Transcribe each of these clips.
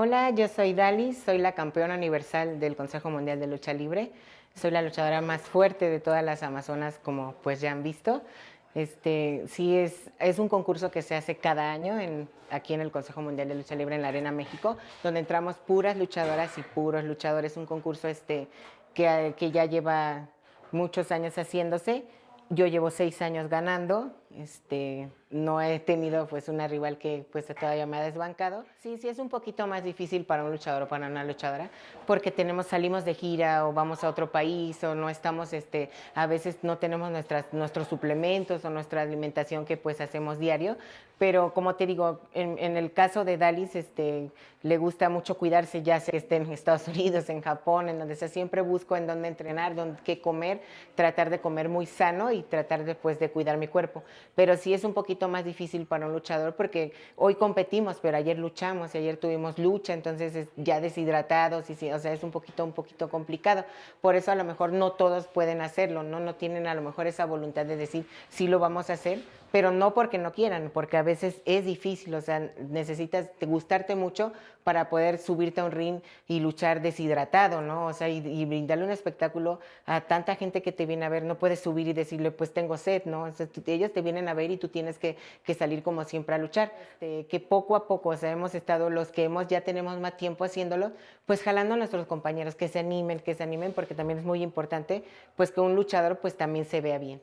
Hola, yo soy Dali, soy la campeona universal del Consejo Mundial de Lucha Libre. Soy la luchadora más fuerte de todas las Amazonas, como pues ya han visto. Este, sí, es, es un concurso que se hace cada año en, aquí en el Consejo Mundial de Lucha Libre en la Arena México, donde entramos puras luchadoras y puros luchadores. Un concurso este, que, que ya lleva muchos años haciéndose. Yo llevo seis años ganando, este, no he tenido pues una rival que pues todavía me ha desbancado. Sí, sí es un poquito más difícil para un luchador o para una luchadora porque tenemos, salimos de gira o vamos a otro país o no estamos, este, a veces no tenemos nuestras, nuestros suplementos o nuestra alimentación que pues hacemos diario, pero como te digo, en, en el caso de Dalis, este, le gusta mucho cuidarse, ya sea que esté en Estados Unidos, en Japón, en donde sea, siempre busco en dónde entrenar, dónde, qué comer, tratar de comer muy sano y tratar después de cuidar mi cuerpo pero sí es un poquito más difícil para un luchador porque hoy competimos, pero ayer luchamos y ayer tuvimos lucha, entonces ya deshidratados, y o sea, es un poquito, un poquito complicado. Por eso a lo mejor no todos pueden hacerlo, ¿no? No tienen a lo mejor esa voluntad de decir, sí lo vamos a hacer, pero no porque no quieran, porque a veces es difícil, o sea, necesitas gustarte mucho para poder subirte a un ring y luchar deshidratado, ¿no? O sea, y, brindarle un espectáculo a tanta gente que te viene a ver, no puedes subir y decirle, pues tengo sed, ¿no? Ellos te vienen a ver y tú tienes que, que salir como siempre a luchar. Este, que poco a poco, o sea, hemos estado los que hemos, ya tenemos más tiempo haciéndolo, pues jalando a nuestros compañeros que se animen, que se animen, porque también es muy importante, pues que un luchador pues también se vea bien.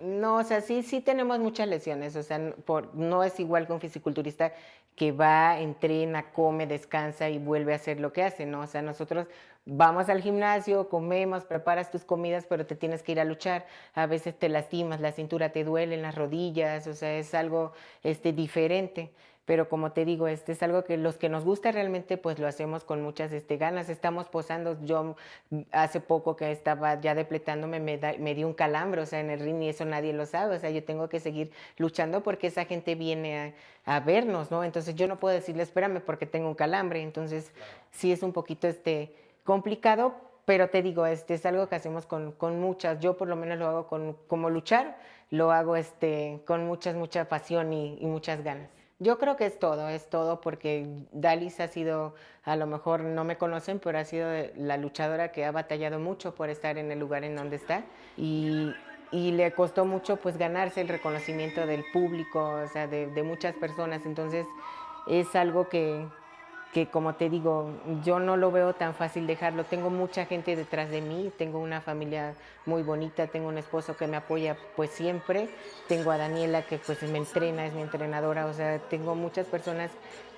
No, o sea, sí, sí tenemos muchas lesiones, o sea, por, no es igual que un fisiculturista que va, entrena, come, descansa y vuelve a hacer lo que hace, ¿no? O sea, nosotros vamos al gimnasio, comemos, preparas tus comidas, pero te tienes que ir a luchar. A veces te lastimas, la cintura te duele, las rodillas, o sea, es algo este, diferente pero como te digo, este es algo que los que nos gusta realmente pues lo hacemos con muchas este, ganas, estamos posando, yo hace poco que estaba ya depletándome me, me di un calambre, o sea, en el ring y eso nadie lo sabe, o sea, yo tengo que seguir luchando porque esa gente viene a, vernos, ¿no? Entonces yo no puedo decirle, espérame porque tengo un calambre, entonces sí es un poquito este, complicado, pero te digo, este es algo que hacemos con, con, muchas, yo por lo menos lo hago con, como luchar, lo hago este, con muchas, mucha pasión y muchas ganas. Yo creo que es todo, es todo porque Dalis ha sido, a lo mejor no me conocen, pero ha sido la luchadora que ha batallado mucho por estar en el lugar en donde está. Y, le costó mucho pues ganarse el reconocimiento del público, o sea, de, de muchas personas, entonces es algo que, que como te digo, yo no lo veo tan fácil dejarlo. Tengo mucha gente detrás de mí, tengo una familia muy bonita, tengo un esposo que me apoya pues siempre, tengo a Daniela que pues me entrena, es mi entrenadora, o sea, tengo muchas personas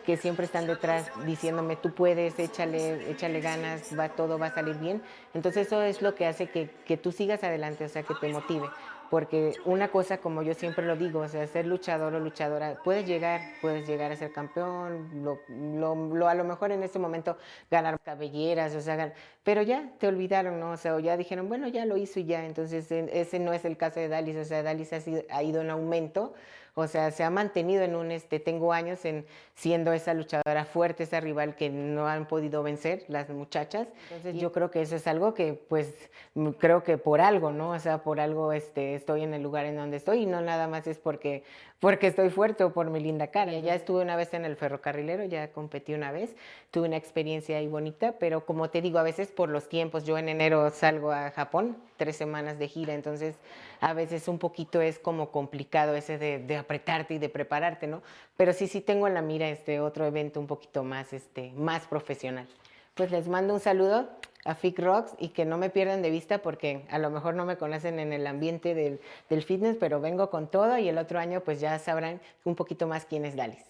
que siempre están detrás diciéndome tú puedes, échale, échale ganas, va, todo va a salir bien. Entonces eso es lo que hace que, que tú sigas adelante, o sea, que te motive porque una cosa, como yo siempre lo digo, o sea, ser luchador o luchadora, puedes llegar, puedes llegar a ser campeón, lo, lo, a lo mejor en este momento ganar cabelleras, o sea, pero ya te olvidaron, ¿no? O sea, o ya dijeron, bueno, ya lo hizo y ya, entonces ese no es el caso de Dalis, o sea, Dalis ha, sido, ha ido en aumento, o sea, se ha mantenido en un, este, tengo años en siendo esa luchadora fuerte, esa rival que no han podido vencer las muchachas. Entonces yo creo que eso es algo que, pues, creo que por algo, ¿no? O sea, por algo este, estoy en el lugar en donde estoy y no nada más es porque, porque estoy fuerte o por mi linda cara. Ya estuve una vez en el ferrocarrilero, ya competí una vez, tuve una experiencia ahí bonita, pero como te digo, a veces por los tiempos, yo en enero salgo a Japón, tres semanas de gira, entonces a veces un poquito es como complicado ese de, de apretarte y de prepararte, ¿no? Pero sí, sí tengo en la mira este otro evento un poquito más, este, más profesional. Pues les mando un saludo a FIC Rocks y que no me pierdan de vista porque a lo mejor no me conocen en el ambiente del, del fitness, pero vengo con todo y el otro año pues ya sabrán un poquito más quién es Dalis.